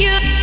you.